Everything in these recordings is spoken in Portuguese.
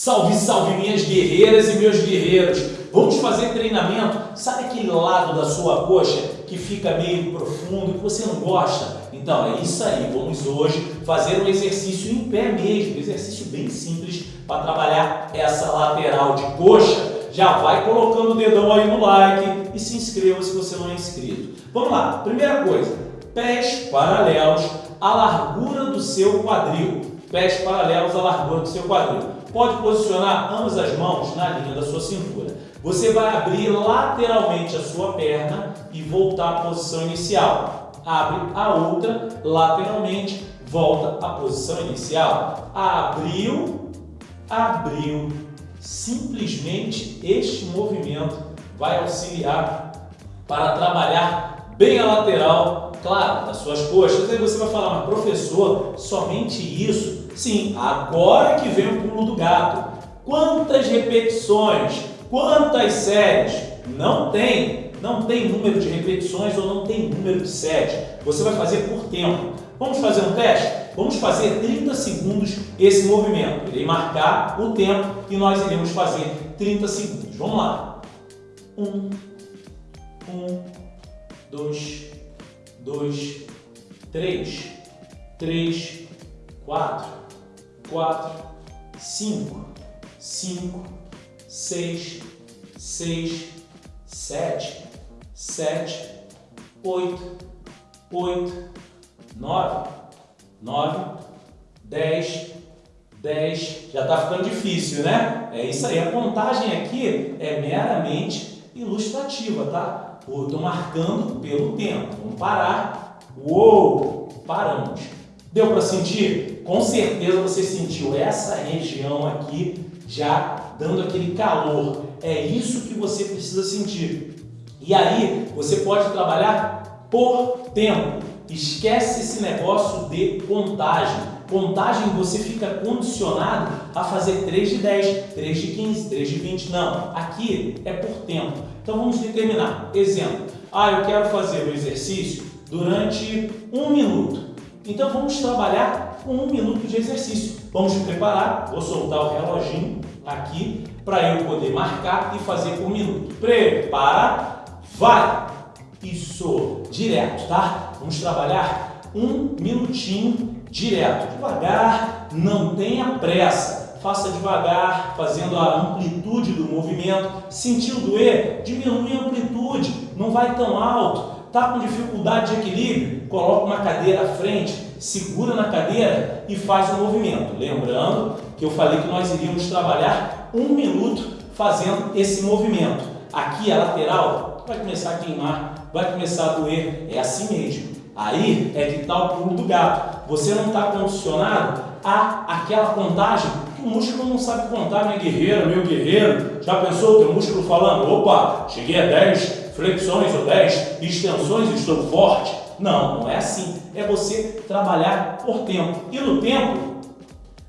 Salve, salve minhas guerreiras e meus guerreiros! Vamos fazer treinamento, sabe aquele lado da sua coxa que fica meio profundo, que você não gosta? Então é isso aí, vamos hoje fazer um exercício em pé mesmo, um exercício bem simples para trabalhar essa lateral de coxa. Já vai colocando o dedão aí no like e se inscreva se você não é inscrito. Vamos lá, primeira coisa, pés paralelos à largura do seu quadril. Pés paralelos à largura do seu quadril. Pode posicionar ambas as mãos na linha da sua cintura. Você vai abrir lateralmente a sua perna e voltar à posição inicial. Abre a outra lateralmente, volta à posição inicial. Abriu, abriu. Simplesmente este movimento vai auxiliar para trabalhar bem a lateral, claro, das suas coxas. Aí você vai falar, mas professor, somente isso? Sim, agora que vem o pulo do gato. Quantas repetições? Quantas séries? Não tem. Não tem número de repetições ou não tem número de séries. Você vai fazer por tempo. Vamos fazer um teste? Vamos fazer 30 segundos esse movimento. Irei marcar o tempo e nós iremos fazer 30 segundos. Vamos lá. Um, um, dois, dois, três, três, quatro, quatro, cinco, cinco, seis, seis, sete, sete, oito, oito, nove, nove, dez, dez. Já está ficando difícil, né? É isso aí. A contagem aqui é meramente ilustrativa, tá? Estou marcando pelo tempo. Vamos parar. Uou! Paramos. Deu para sentir? com certeza você sentiu essa região aqui já dando aquele calor. É isso que você precisa sentir. E aí você pode trabalhar por tempo. Esquece esse negócio de contagem. Contagem você fica condicionado a fazer 3 de 10, 3 de 15, 3 de 20. Não, aqui é por tempo. Então vamos determinar. Exemplo, ah, eu quero fazer o exercício durante um minuto. Então vamos trabalhar um minuto de exercício. Vamos preparar, vou soltar o reloginho aqui para eu poder marcar e fazer por minuto. Prepara, vai! Isso, direto, tá? Vamos trabalhar um minutinho direto, devagar, não tenha pressa. Faça devagar, fazendo a amplitude do movimento. Sentiu doer? Diminui a amplitude, não vai tão alto Está com dificuldade de equilíbrio? Coloca uma cadeira à frente, segura na cadeira e faz o movimento. Lembrando que eu falei que nós iríamos trabalhar um minuto fazendo esse movimento. Aqui a lateral vai começar a queimar, vai começar a doer. É assim mesmo. Aí é que está o pulo do gato. Você não está condicionado a aquela contagem músculo não sabe contar, minha guerreira, meu guerreiro. Já pensou o teu músculo falando, opa, cheguei a 10, flexões ou 10 extensões estou forte. Não, não é assim. É você trabalhar por tempo. E no tempo,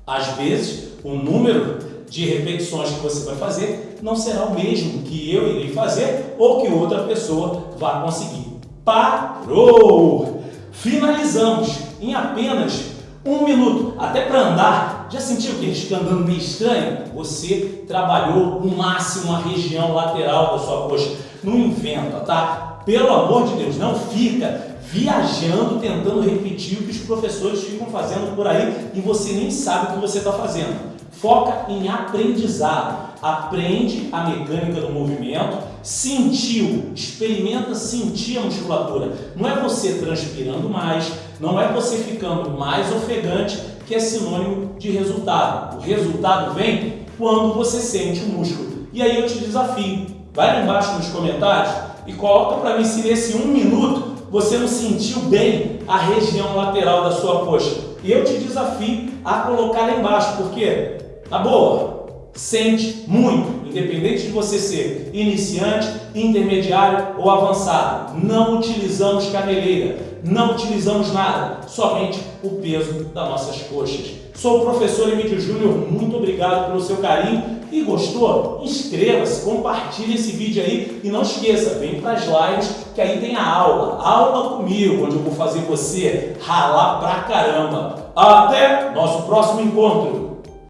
às vezes, o número de repetições que você vai fazer não será o mesmo que eu irei fazer ou que outra pessoa vai conseguir. Parou! Finalizamos em apenas um minuto. Até para andar, já sentiu que a gente fica andando meio estranho? Você trabalhou o máximo a região lateral da sua coxa não inventa, tá? Pelo amor de Deus, não fica viajando, tentando repetir o que os professores ficam fazendo por aí e você nem sabe o que você está fazendo. Foca em aprendizado. Aprende a mecânica do movimento, sentiu, experimenta sentir a musculatura. Não é você transpirando mais, não é você ficando mais ofegante, que é sinônimo de resultado. O resultado vem quando você sente o músculo. E aí eu te desafio, Vai lá embaixo nos comentários e coloca para mim se nesse um minuto você não sentiu bem a região lateral da sua coxa. E eu te desafio a colocar lá embaixo, porque, na boa, sente muito, independente de você ser iniciante, intermediário ou avançado. Não utilizamos caneleira, não utilizamos nada, somente o peso das nossas coxas. Sou o professor Emílio Júnior, muito obrigado pelo seu carinho e gostou? Inscreva-se, compartilhe esse vídeo aí e não esqueça, vem para as lives que aí tem a aula, aula comigo, onde eu vou fazer você ralar pra caramba. Até nosso próximo encontro!